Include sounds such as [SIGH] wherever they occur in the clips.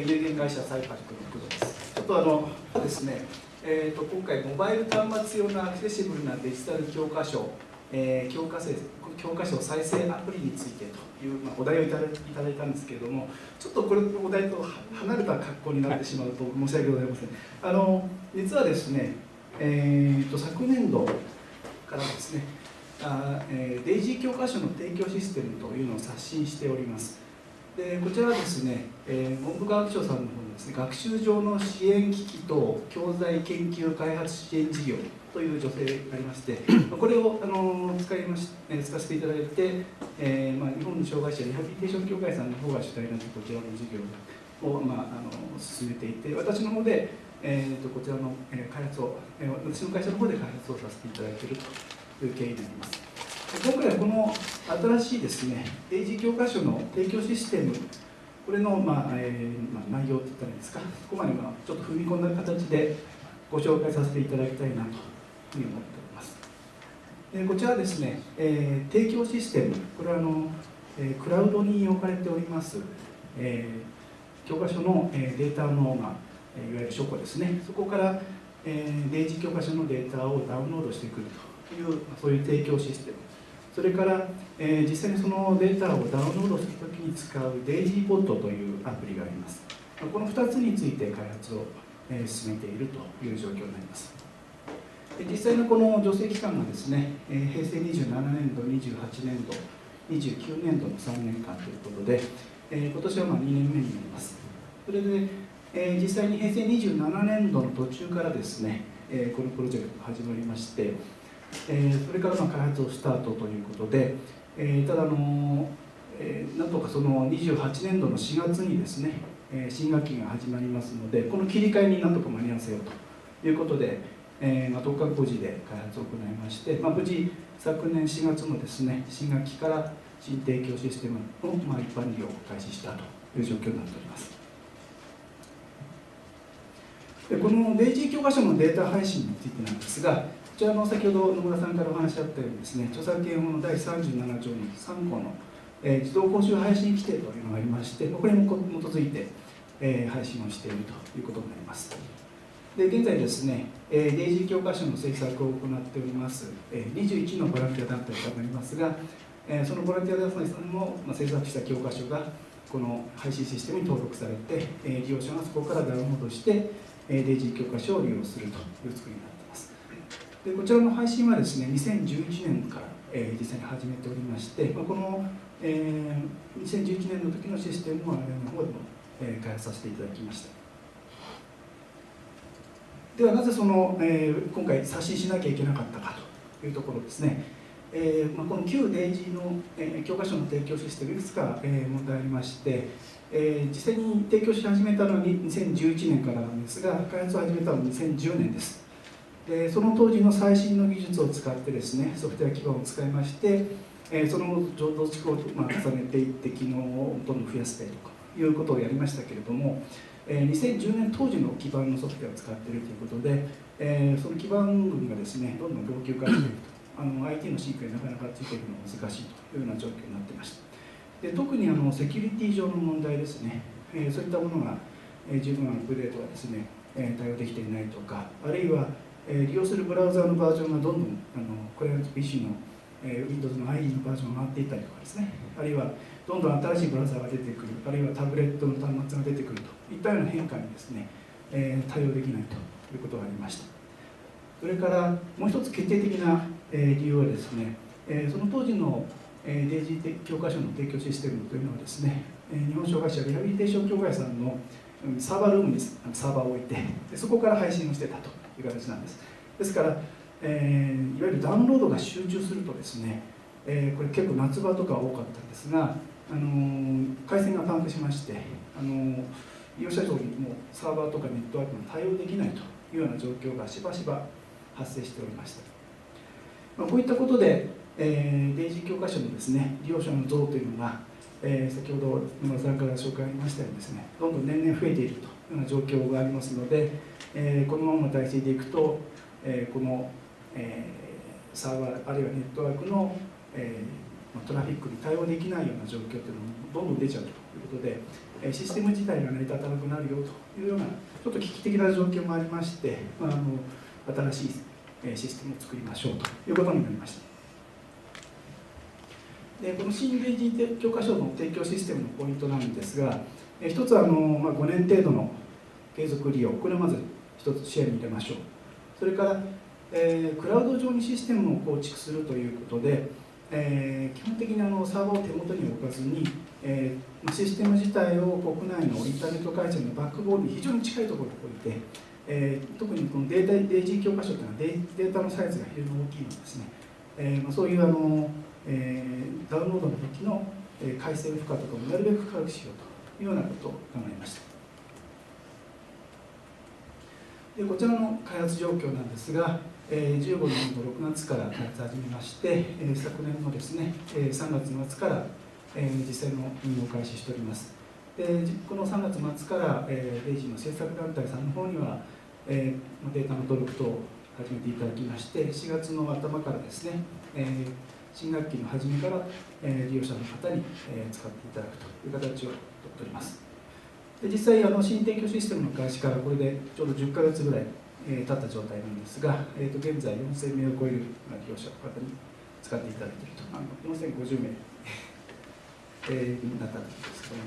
有限会社サイパリクの工藤です。ちょっとあのですね、えー、と今回モバイル端末用のアクセシブルなデジタル教科書、えー教科書教科書再生アプリについてという、まあ、お題をいただいたんですけれども、ちょっとこれお題と離れた格好になってしまうと申し訳ございません。あの実はですね、えー、と昨年度からですね、あえーデイジー教科書の提供システムというのを刷新しております。でこちらはですね、えー文部科学省さんの方にですね学習上の支援機器等教材研究開発支援事業という助成がありまして [CLEARS THROAT] これをあの使いまし、えー使わせていただいて、えーまあ、日本の障害者リハビリテーション協会さんの方が主体になこちらの事業を、まあ、あの進めていて私の方で、えー、とこちらの、えー開発を、えー私の会社の方で開発をさせていただいているという経緯になります。今回はこの新しいですね、英字教科書の提供システム、これの、まあえーまあ、内容って言ったらいいですか、そこまでまあちょっと踏み込んだ形でご紹介させていただきたいなというふうに思っております。でこちらですね、えー提供システム、これはあの、えークラウドに置かれております、えー教科書の、えーデータの、まあ、いわゆる書庫ですね、そこから、えー、デイジー教科書のデータをダウンロードしてくるという、そういう提供システム。それから、えー実際にそのデータをダウンロードするときに使うデイジーポッドというアプリがあります。この2つについて開発を、えー進めているという状況になります。実際のこの助成期間がですね、えー平成27年度、28年度、29年度の3年間ということで、えー今年はまあ2年目になります。それで、えー実際に平成27年度の途中からですね、えーこのプロジェクトが始まりまして、えーそれからまあ開発をスタートということで、えーただあの、えーなんとかその28年度の4月にですね、えー新学期が始まりますのでこの切り替えになんとか間に合わせようということで、えーまあ、10日工事で開発を行いまして、まあ、無事昨年4月のですね新学期から新提供システムの、まあ、一般利用を開始したという状況になっております。でこのデイジー教科書のデータ配信についてなんですが、こちらの先ほど野村さんからお話あったようにですね、著作権法の第37条に3項の、えー自動講習配信規定というのがありまして、これに基づいて、えー配信をしているということになります。で現在ですね、えーデイジー教科書の制作を行っております、えー21のボランティア団体がありますが、えーそのボランティア団体さんのまあ制作した教科書がこの配信システムに登録されて、えー利用者がそこからダウンロードして、デイジー教科書を利用するという作りになっています。でこちらの配信はですね、2011年から、えー実際に始めておりまして、まあ、この、えー2011年の時のシステムを我々の方でも、えー開発させていただきました。ではなぜその、えー今回刷新しなきゃいけなかったかというところですね、えーまあ、この旧デイジーの、えー教科書の提供システムいくつか、えー問題ありまして、えー実際に提供し始めたのはに2011年からなんですが開発を始めたのは2010年です。でその当時の最新の技術を使ってですねソフトウェア基盤を使いまして、えーその後増築を、まあ、重ねていって機能をどんどん増やしてとかいうことをやりましたけれども、えー2010年当時の基盤のソフトウェアを使っているということで、えーその基盤群がですねどんどん老朽化していると。あの IT の進化になかなかついていくのが難しいというような状況になってました。で特にあのセキュリティ上の問題ですね、えーそういったものが、えー十分アップデートがですね、えー対応できていないとかあるいは、えー利用するブラウザーのバージョンがどんどんあのこれは PC の、えー Windows の IE のバージョンが上がっていったりとかですね。あるいはどんどん新しいブラウザーが出てくる。あるいはタブレットの端末が出てくると。いったような変化にですね、えー対応できないということがありました。それからもう一つ決定的な、えー理由はですね、えーその当時の、えーデイジー教科書の提供システムというのはですね、えー日本障害者リハビリテーション協会さんのサーバールームにサーバーを置いてでそこから配信をしてたという形なんです。ですから、えーいわゆるダウンロードが集中するとですね、えーこれ結構夏場とか多かったんですが、あのー回線がパンクしまして、あのー利用者上にもサーバーとかネットワークが対応できないというような状況がしばしば発生しておりました、まあ、こういったことで、えーデイジー教科書のですね利用者の増というのが、えー先ほど野村さんから紹介ありましたようにですねどんどん年々増えているというような状況がありますので、えーこのままの体制でいくと、えーこの、えーサーバーあるいはネットワークの、えートラフィックに対応できないような状況というのもどんどん出ちゃうということで、えシステム自体が成り立たなくなるよというようなちょっと危機的な状況もありまして、まあ、あの新しいシステムを作りましょうということになりました。でこの新レジ教科書の提供システムのポイントなんですが一つはあの、まあ、5年程度の継続利用これをまず一つ視野に入れましょう。それから、えー、クラウド上にシステムを構築するということで、えー、基本的にあのサーバーを手元に置かずに、えー、システム自体を国内のインターネット回線のバックボーンに非常に近いところに置いて、えー、特にこのデータデイジー教科書というのはデデータのサイズが非常に大きいのですね、えーまあ、そういうあの、えー、ダウンロードの時の、えー、回線負荷とかもなるべく軽くしようというようなことを考えました。でこちらの開発状況なんですが、えー、15年の6月から開発始めまして、えー、昨年のですね、えー、3月末から、えー、実際の運用開始しております。でこの3月末から、えー、レイジの制作団体さんの方には、えー、データの登録等を始めていただきまして4月の頭からですね、えー、新学期の初めから、えー、利用者の方に、えー、使っていただくという形をとっております。で実際あの新提供システムの開始からこれでちょうど10ヶ月ぐらい、えー、経った状態なんですが、えー、と現在4000名を超える利用者の方に使っていただいていると。あの4050名、[LAUGHS] えー、になったんですけども、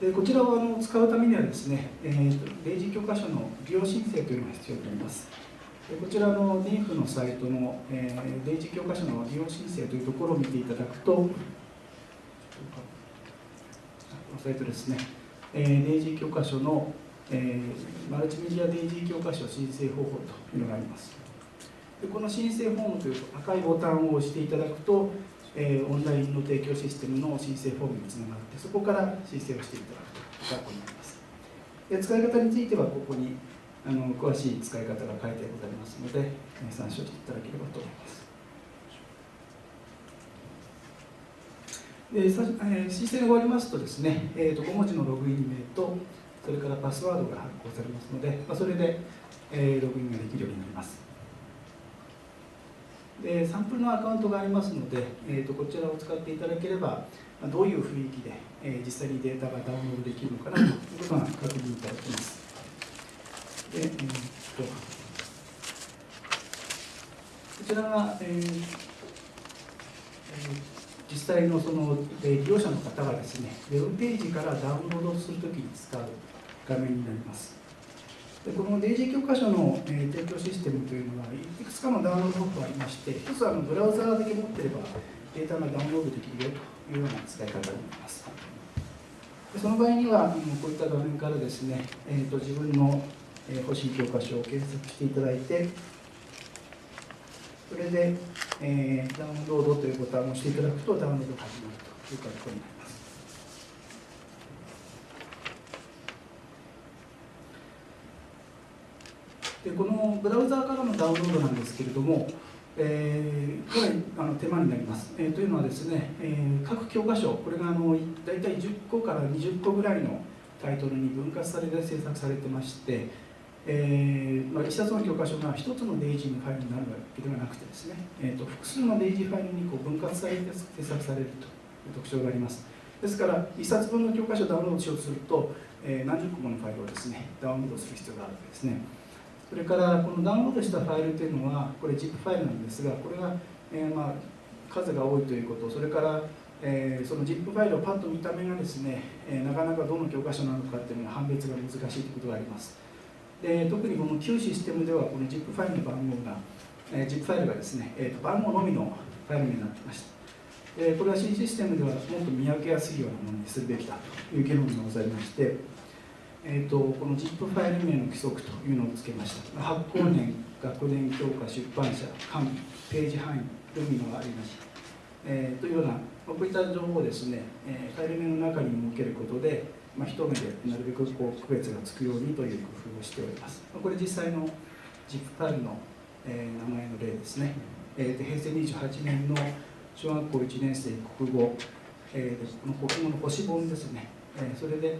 でこちらをあの使うためにはですね、えー、例示教科書の利用申請というのが必要になります。こちらの DIF のサイトの、えー、例示教科書の利用申請というところを見ていただくと、このサイトですね、えー、例示教科書の、えー、マルチメディア例示教科書申請方法というのがあります。でこの申請フォームという赤いボタンを押していただくと、えー、オンラインの提供システムの申請フォームにつながってそこから申請をしていただくということになりますで使い方についてはここにあの詳しい使い方が書いてございますので参照していただければと思いますでさ、えー、申請が終わりますとですね、えーと、5文字のログイン名とそれからパスワードが発行されますので、まあ、それで、えー、ログインができるようになりますでサンプルのアカウントがありますので、えーと、こちらを使っていただければどういう雰囲気で、えー、実際にデータがダウンロードできるのかなということが確認いただけます。でえーと、こちらが、えーえー、実際のその、えー、利用者の方がですねウェブページからダウンロードするときに使う画面になります。でこのデイジー教科書の、えー、提供システムというのはいくつかのダウンロード法がありまして一つはあのブラウザーだけ持ってればデータがダウンロードできるよというような使い方になりますでその場合にはこういった画面からですね、えーと、自分の、えー、欲しい教科書を検索していただいてそれで、えー、ダウンロードというボタンを押していただくとダウンロードが始まるという格好になります。でこのブラウザーからのダウンロードなんですけれども、えー、かなりあの手間になります、えー、というのはですね、えー、各教科書これがあの大体10個から20個ぐらいのタイトルに分割されて制作されてまして、えーまあ、1冊の教科書が1つのデイジーのファイルになるわけではなくてですね、えーと、複数のデイジーファイルにこう分割されて制作されるという特徴があります。ですから1冊分の教科書をダウンロードしようとすると、えー、何十個ものファイルをですねダウンロードする必要があるわけですね。それからこのダウンロードしたファイルというのはこれ ZIP ファイルなんですがこれが、えー、まあ数が多いということ。それから、えー、その ZIP ファイルをパッと見た目がですね、えー、なかなかどの教科書なのかっていうのが判別が難しいということがあります。で特にこの旧システムではこの ZIP ファイルの番号が、えー、ZIP ファイルがですね、えーと、番号のみのファイルになってました。でこれは新システムではもっと見分けやすいようなものにするべきだという議論がございましてえーと、この ZIP ファイル名の規則というのをつけました。発行年学年教科出版社紙ページ範囲というのがありました、えー、というようなこういった情報をですね、えー、ファイル名の中に設けることで、まあ、一目でなるべくこう区別がつくようにという工夫をしております。これ実際の ZIP ファイルの、えー、名前の例ですね、えー、平成28年の小学校1年生国語、えー、この国語の星本ですね、えー、それで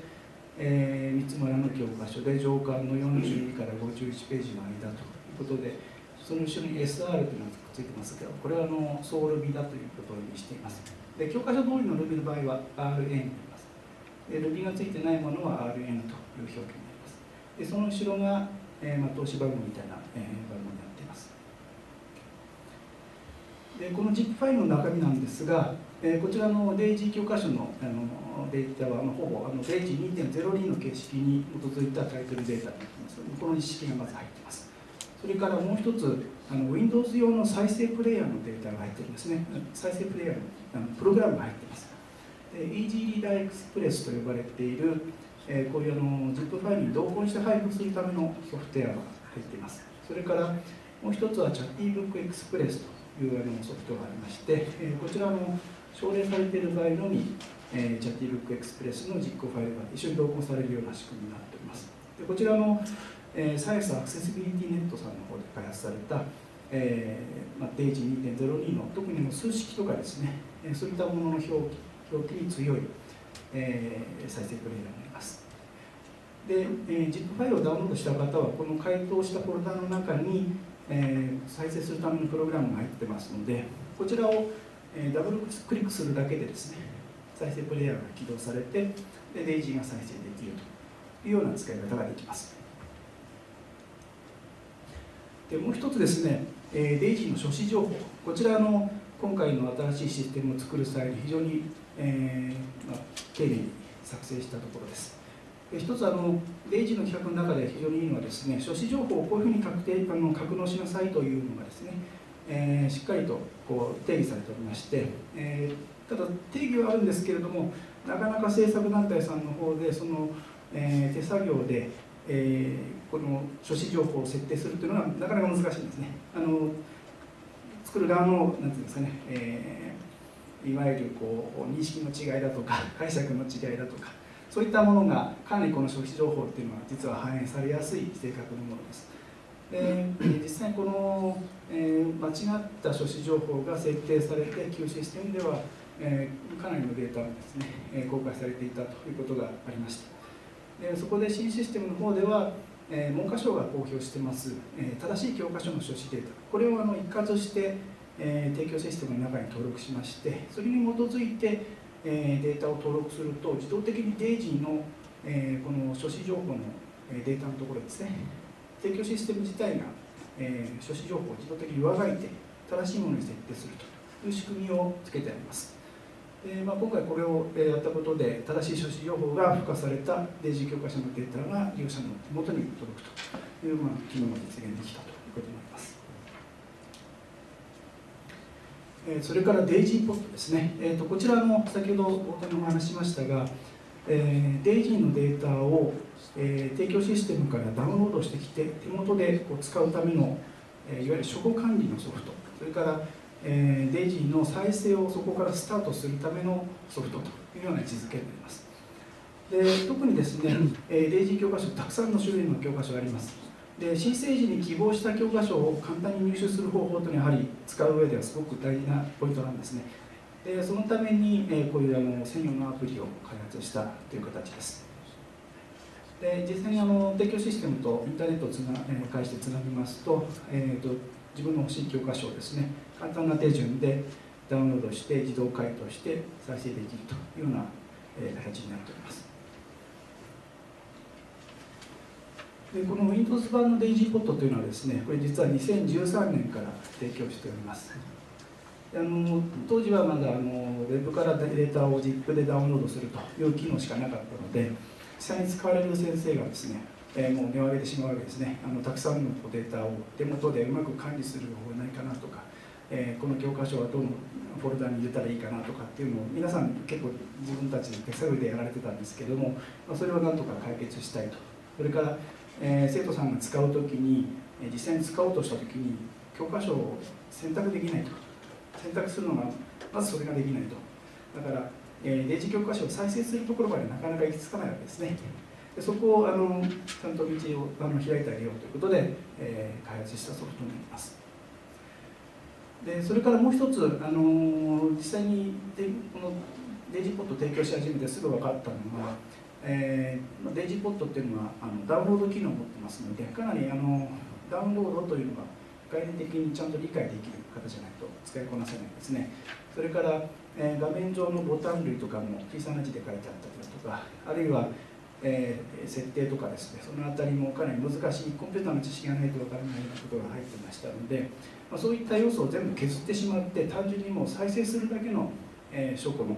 えー、三つ村の教科書で上巻の42から51ページの間ということでその後ろに SR というのがついてますけどこれはあのソウルビだということを意味しています。で教科書通りの Ruby の場合は RN になりますで Ruby がついてないものは RN という表記になります。でその後ろが、えーまあ、投資番号みたいな、えー、番号になっています。でこの ZIP ファイルの中身なんですが、えー、こちらのデイジー教科書のあのデータは、まあ、ほぼあのデイジー2.02の形式に基づいたタイトルデータになっています。この一式がまず入っています。それからもう一つあの Windows 用の再生プレイヤーのデータが入ってるんですね。再生プレイヤーのあのプログラムが入っています。で Easy Reader Express と呼ばれている、えー、こういうあの ZIP ファイルに同梱して配布するためのソフトウェアが入っています。それからもう一つは Chattybook Express というあのソフトがありまして、えー、こちらの奨励されている場合のみ、えー、Chattybook Express の実行ファイルが一緒に同梱されるような仕組みになっております。でこちらのえー、サイエンスアクセシビリティネットさんの方で開発された、えーまあ、デイジー2.02の特にも数式とかですね、えー、そういったものの表記表記に強い、えー、再生プレイヤーになります。で、えー、ZIP ファイルをダウンロードした方はこの回答したフォルダの中に、えー、再生するためのプログラムが入ってますのでこちらを、えー、ダブルクリックするだけでですね再生プレイヤーが起動されてでデイジーが再生できるというような使い方ができます。でもう一つですね、えー、デイジーの書誌情報。こちらの今回の新しいシステムを作る際に非常に、えーまあ、丁寧に作成したところですで一つあのデイジの企画の中で非常にいいのはですね書誌情報をこういうふうに確定あの格納しなさいというのがですね、えー、しっかりとこう定義されておりまして、えー、ただ定義はあるんですけれどもなかなか制作団体さんの方でその、えー、手作業でえー、この書誌情報を設定するというのはなかなか難しいんですね。あの作る側のなんていうんですかね、えー、いわゆるこう認識の違いだとか [LAUGHS] 解釈の違いだとかそういったものがかなりこの書誌情報っていうのは実は反映されやすい性格のものです。で実際この、えー、間違った書誌情報が設定されて旧システムでは、えー、かなりのデータがですね、え公開されていたということがありました。でそこで新システムの方では、えー、文科省が公表してます、えー、正しい教科書の書誌データこれをあの一括して、えー、提供システムの中に登録しましてそれに基づいて、えー、データを登録すると自動的にデイジーの、えー、この書誌情報のデータのところですね提供システム自体が、えー、書誌情報を自動的に上書いて正しいものに設定するという仕組みをつけてあります。でまあ、今回これをやったことで正しい書誌情報が付加されたデイジー教科書のデータが利用者の手元に届くという、まあ、機能が実現できたということになります。えそれからデイジーポットですね、えーと、こちらの先ほど大谷も話しましたが、えー、デイジーのデータを、えー、提供システムからダウンロードしてきて手元でこう使うための、えー、いわゆる書庫管理のソフト。それからえー、デイジーの再生をそこからスタートするためのソフトというような位置づけになります。で特にですね、えー、デイジー教科書たくさんの種類の教科書があります。で申請時に希望した教科書を簡単に入手する方法というのはやはり使う上ではすごく大事なポイントなんですね。でそのために、え、こういうあの専用のアプリを開発したという形です。で実際にあの提供システムとインターネットをつな、え、介してつなぎますと,、えーと自分の欲しい教科書をですね簡単な手順でダウンロードして自動回答して再生できるというような、え形になっております。でこの Windows 版の DaisyPod というのはですねこれ実は2013年から提供しております。あの当時はまだあのウェブからデータを ZIP でダウンロードするという機能しかなかったので実際に使われる先生がですねえー、もう値を上げてしまうわけですね。あのたくさんのデータを手元でうまく管理する方法ないかなとか、えー、この教科書はどのフォルダに入れたらいいかなとかっていうのを皆さん結構自分たちで手探りでやられてたんですけども、それをなんとか解決したいと。それから、えー、生徒さんが使う時に実際に使おうとした時に教科書を選択できないと。選択するのがまずそれができないと。だから、えー、デジ教科書を再生するところまでなかなか行き着かないわけですね。でそこをあのちゃんと道をあの開いてあげようということで、えー、開発したソフトになります。でそれからもう一つあの実際にでこのデイジポット提供し始めてすぐ分かったのは、えー、デイジーポットっていうのはあのダウンロード機能を持ってますのでかなりあのダウンロードというのが、概念的にちゃんと理解できる方じゃないと使いこなせないですね。それから、えー、画面上のボタン類とかも小さな字で書いてあったりだとかあるいは、えー、設定とかですねその辺りもかなり難しいコンピューターの知識がないとわからないようなことが入ってましたので、まあ、そういった要素を全部削ってしまって単純にもう再生するだけの、えー、証拠の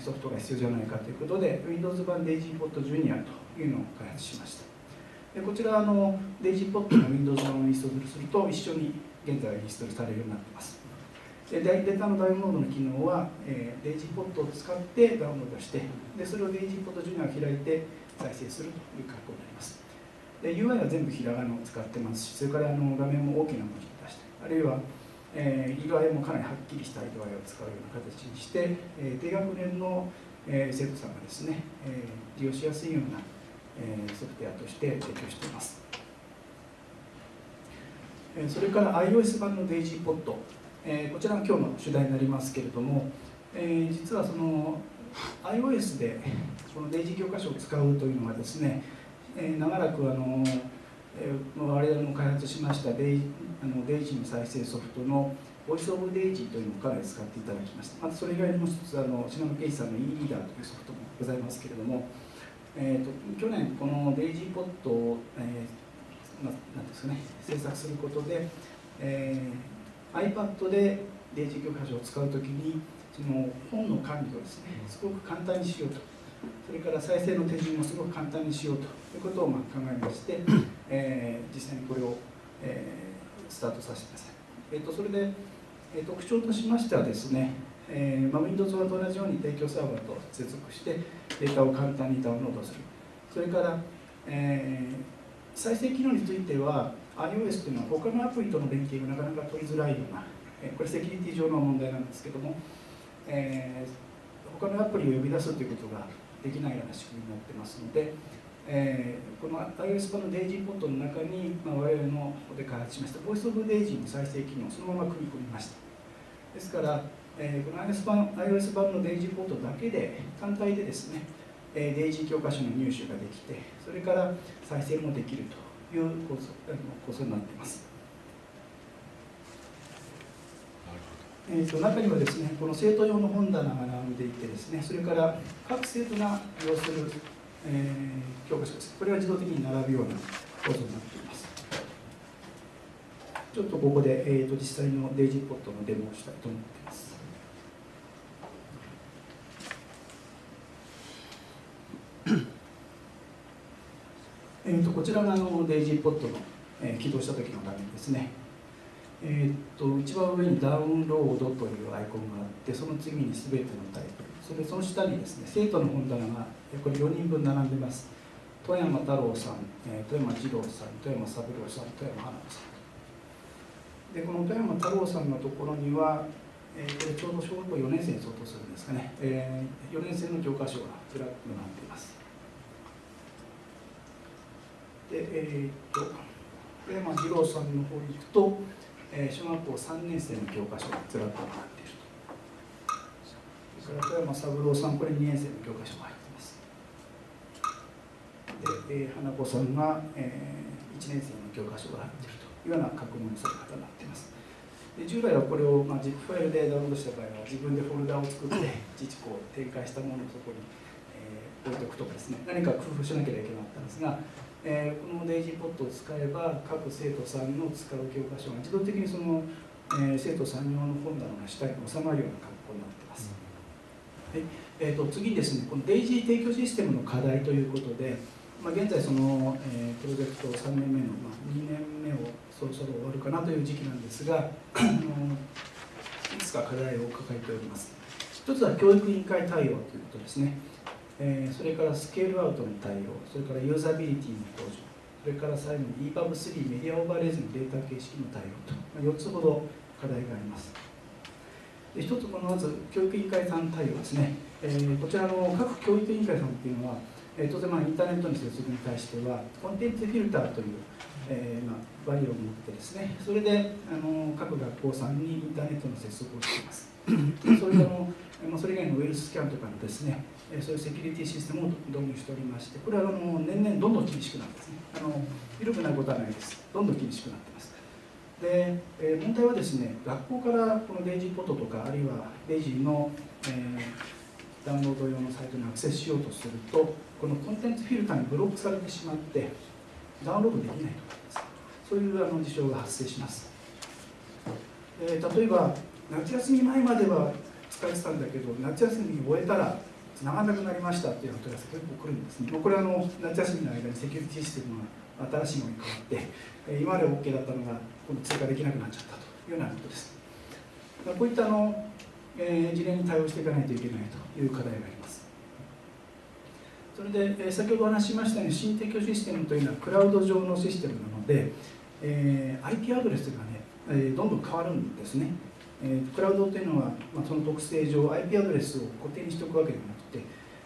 ソフトが必要じゃないかということで Windows 版 DaisyPod Junior というのを開発しました。でこちらあの DaisyPod の Windows 版をインストールすると一緒に現在インストールされるようになっています。でデータのダウンロードの機能は、えー、DaisyPod を使ってダウンロードしてでそれを DaisyPod Junior を開いて再生するという格好になります。で UI は全部ひらがなを使ってますしそれからあの画面も大きな文字を出してあるいはえー、色合いもかなりはっきりした色合いを使うような形にして、えー、低学年の、えー、生徒さんがですね、えー、利用しやすいような、えー、ソフトウェアとして提供しています、えー、それから iOS 版の DaisyPod、えー、こちらが今日の主題になりますけれども、えー、実はその iOS でこの Daisy 教科書を使うというのはですね、えー、長らくあのえー、我々も開発しましたデイあのデイジーの再生ソフトのボイスオブデイジーというのをかなり使っていただきました。またそれ以外にも一つあのシナノケンシさんの e リーダーというソフトもございますけれども、えーと、去年このデイジーポットを、えー、なんですかね制作することで、えー、iPad でデイジー教科書を使うときにその本の管理をですねすごく簡単にしようと。それから再生の手順もすごく簡単にしようということをまあ考えまして、えー、実際にこれを、えー、スタートさせてください。えーと、それで、えー、特徴としましてはですね、えーまあ、Windows と同じように提供サーバーと接続してデータを簡単にダウンロードする。それから、えー、再生機能については iOS というのは他のアプリとの連携がなかなか取りづらいような、えー、これセキュリティ上の問題なんですけども、えー、他のアプリを呼び出すということができないような仕組みになってますので、えー、この iOS 版の DAISY ポットの中に、まあ、我々の方で開発しました Voice of DAISY の再生機能をそのまま組み込みました。ですから、えー、この iOS 版 iOS 版の DAISY ポットだけで単体でですね、えー、DAISY 教科書の入手ができてそれから再生もできるという構想構想になっています。えーと、中にはですねこの生徒用の本棚が並んでいてですねそれから各生徒が利用する、えー、教科書です。これが自動的に並ぶような構造になっています。ちょっとここで、えーと、実際のデイジーポットのデモをしたいと思っています。えーとこちらがあのデイジーポットの、えー、起動した時の画面ですね。えー、っと一番上にダウンロードというアイコンがあってその次に全てのタイプそれその下にですね生徒の本棚がこれ4人分並んでます。富山太郎さん、えー、富山二郎さん富山三郎さん富山花子さん。でこの富山太郎さんのところには、えー、これちょうど小学校4年生に相当するんですかね、えー、4年生の教科書がずらっと並んでいます。でえー、っと富山二郎さんの方に行くとえー、小学校3年生の教科書がずらっと並んでいると。それから富山三郎さんこれ2年生の教科書が入ってます。で、えー、花子さんが、えー、1年生の教科書が入っていると。いうような確認され方になっています。で従来はこれを、まあ、ZIP ファイルでダウンロードした場合は自分でフォルダを作って自治こう展開したものをそこに、えー、置いておくとかですね。何か工夫しなければいけなかったんですがえー、このデイジーポットを使えば各生徒さんの使う教科書が自動的にその、えー、生徒さん用の本棚の下に収まるような格好になっています。はいえーと、次ですねこのデイジー提供システムの課題ということで、まあ、現在その、えー、プロジェクト3年目の、まあ、2年目をそろそろ終わるかなという時期なんですがいくつか課題を抱えております。一つは教育委員会対応ということですね。えー、それからスケールアウトの対応それからユーザビリティの向上それから最後に EPUB3 メディアオーバーレイズのデータ形式の対応と、4つほど課題があります。で一つこのまず教育委員会さん対応ですね、えー、こちらの各教育委員会さんっていうのは、えー、当然まあインターネットに接続に対してはコンテンツフィルターという、えーまあ、バリを持ってですね。それであの各学校さんにインターネットの接続をしています。それあの、まあ、それ以外のウイルススキャンとかのですねそういうセキュリティシステムを導入しておりましてこれはあの年々どんどん厳しくなってますね。あの緩くなることはないです。どんどん厳しくなってます。で、え、問題はですね学校からこのデイジーポットとかあるいはデイジーの、えー、ダウンロード用のサイトにアクセスしようとするとこのコンテンツフィルターにブロックされてしまってダウンロードできないとかです。そういうあの事象が発生します、えー、例えば夏休み前までは使えてたんだけど夏休み終えたら繋がらなくなりましたっていう問い合わせ結構来るんですね。これはあの夏休みの間にセキュリティシステムが新しいものに変わって今まで OK だったのが今度追加できなくなっちゃったというようなことです。こういったあの、えー、事例に対応していかないといけないという課題があります。それで、えー、先ほどお話ししましたように新提供システムというのはクラウド上のシステムなので、えー、IP アドレスがね、えー、どんどん変わるんですね。えー、クラウドというのは、まあ、その特性上 IP アドレスを固定にしておくわけでは、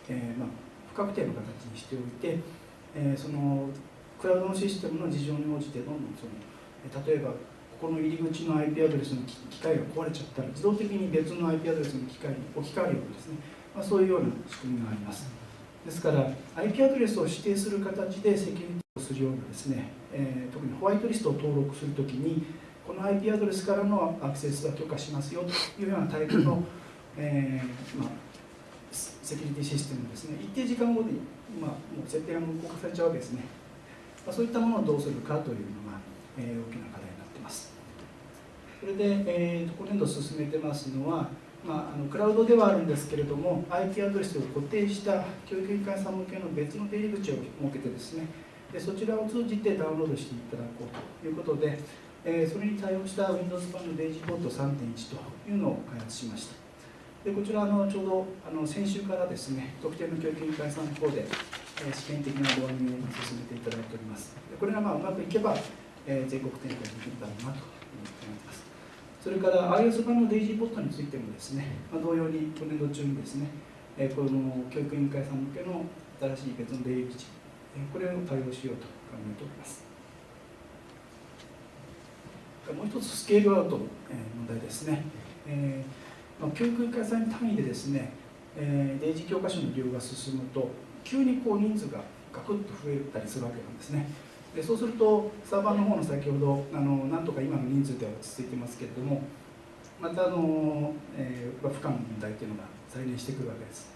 えーまあ、不確定の形にしておいて、えー、そのクラウドのシステムの事情に応じてどんどんその例えばここの入り口の IP アドレスの機械が壊れちゃったら自動的に別の IP アドレスの機械に置き換わるようなですね、まあ、そういうような仕組みがあります。ですから IP アドレスを指定する形でセキュリティをするようなですね、えー、特にホワイトリストを登録するときにこの IP アドレスからのアクセスは許可しますよというようなタイプの、えーまあ、セキュリティシステムですね。一定時間後に、まあ、もう設定が無効化されちゃうわけですね、まあ、そういったものをどうするかというのが、えー、大きな課題になっています。それで、えー、今年度進めてますのはまあ、あのクラウドではあるんですけれども IP アドレスを固定した教育委員会さん向けの別の出入り口を設けてですね。でそちらを通じてダウンロードしていただこうということで、えー、それに対応した Windows 版のデイジーポット3.1というのを開発しました。でこちらのちょうどあの先週からですね特定の教育委員会さんの方で、えー、試験的な導入を進めていただいております。でこれがまあうまくいけば、えー、全国展開できるだろうなと思っています。それから iOS 版のデイジーポットについてもですね、まあ、同様に今年度中にですね、えー、この教育委員会さん向けの新しい別の出入り口、えー、これを対応しようと考えております。もう一つスケールアウトの問題ですね、えーまあ、教育委員会さん単位でですね、えー、デイジー教科書の利用が進むと急にこう人数がガクッと増えたりするわけなんですね。でそうするとサーバーの方の先ほどあのなんとか今の人数では落ち着いてますけれどもまたあの、えー、負荷の問題というのが再燃してくるわけです。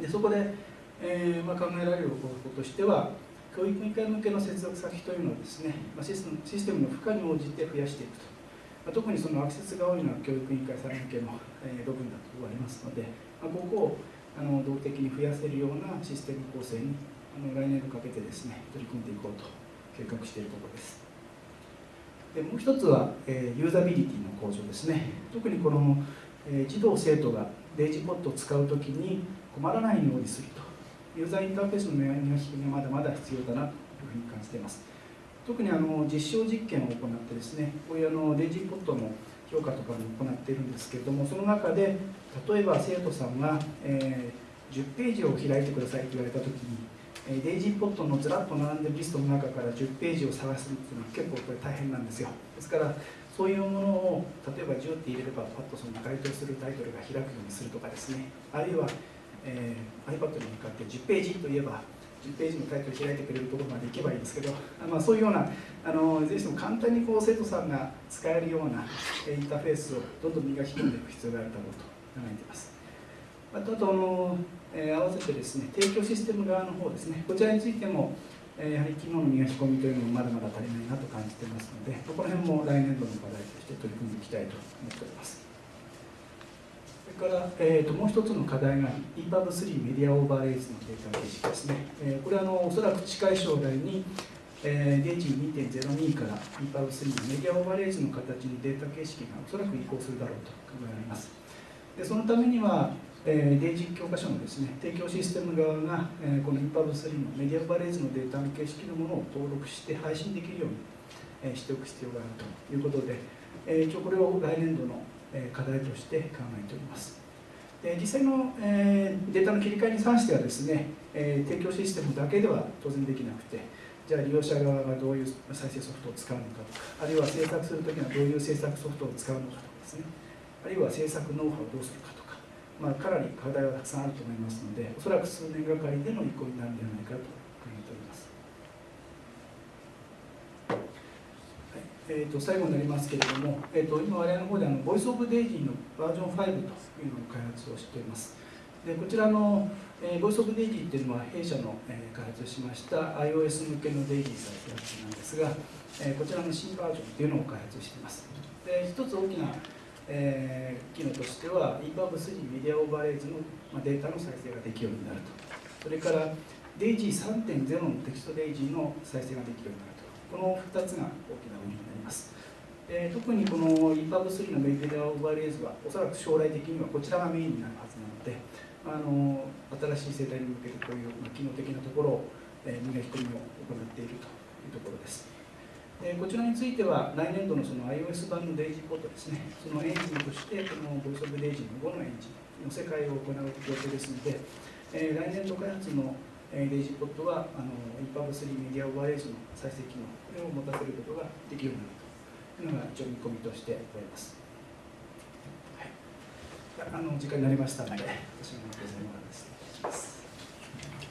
でそこで、えーまあ、考えられる方法としては教育委員会向けの接続先というのをですね、まあ、システムの負荷に応じて増やしていくと、特にそのアクセスが多いのは教育委員会さん向けの、部分だと言われますので、ま、ここをあの動的に増やせるようなシステム構成にあの来年度かけてですね取り組んでいこうと計画しているところです。でもう一つは、えー、ユーザビリティの向上ですね。特にこの、えー、児童生徒がデイジポットを使うときに困らないようにすると。ユーザーインターフェースの磨きがまだまだ必要だなというふうに感じています。特にあの実証実験を行ってですねこういうあのデイジーポットの評価とかも行っているんですけれどもその中で例えば生徒さんが、えー、10ページを開いてくださいと言われた時にデイジーポットのずらっと並んでるリストの中から10ページを探すっていうのは結構これ大変なんですよ。ですからそういうものを例えば10って入れればパッとその該当するタイトルが開くようにするとかですね。あるいはえー、iPad に向かって10ページといえば10ページのタイトル開いてくれるところまで行けばいいんですけど、まあ、そういうようなあのぜひとも簡単にこう生徒さんが使えるようなインターフェースをどんどん磨き込んでいく必要があるだろうと考えています。あとあの、えー、合わせてですね提供システム側の方ですねこちらについても、えー、やはり機能の磨き込みというのもまだまだ足りないなと感じていますのでこの辺も来年度の課題として取り組んでいきたいと思っております。それから、えーと、もう一つの課題が EPUB3 メディアオーバーレイズのデータ形式ですね。えー、これはあのおそらく近い将来に、えー、デイジー2.02から EPUB3 のメディアオーバーレイズの形にデータ形式がおそらく移行するだろうと考えられます。でそのためには、えー、デイジー教科書のですね提供システム側が、えー、この EPUB3 のメディアオーバーレイズのデータ形式のものを登録して配信できるように、えー、しておく必要があるということで、えー、一応これを来年度の課題として考えております。実際の、データの切り替えに関してはですね、提供システムだけでは当然できなくてじゃあ利用者側がどういう再生ソフトを使うのかとかあるいは制作するときにはどういう制作ソフトを使うのかとかですねあるいは制作ノウハウをどうするかとか、まあ、かなり課題はたくさんあると思いますのでおそらく数年がかりでの移行になるんではないかと考え。ー、と最後になりますけれども、えー、と今我々の方であのボイスオブデイジーのバージョン5というのを開発をしています。でこちらの、えー、ボイスオブデイジーっていうのは弊社の、えー、開発しました iOS 向けのデイジーサイトなんですが、えー、こちらの新バージョンっていうのを開発しています。で一つ大きな、えー、機能としては EPUB3 Media Overlays の、まあ、データの再生ができるようになると。それからデイジー3.0のテキストデイジーの再生ができるようになると。この2つが大きな売りになります。で特にこの EPUB3 の Media Overlays はおそらく将来的にはこちらがメインになるはずなのであの新しい世代に向けてこういう、ま機能的なところを、えー、磨き込みを行っているというところです。でこちらについては来年度のその iOS 版のデイジーポットですねそのエンジンとしてこのボイスオブデイジーの5のエンジンの世界を行う予定ですので、えー、来年度開発のデイジーポットはあの EPUB3 メディアオーバーレイジの再生機能これを持たせることができるようになるというのが一応見込みとしております。はい、あの時間になりましたので、私の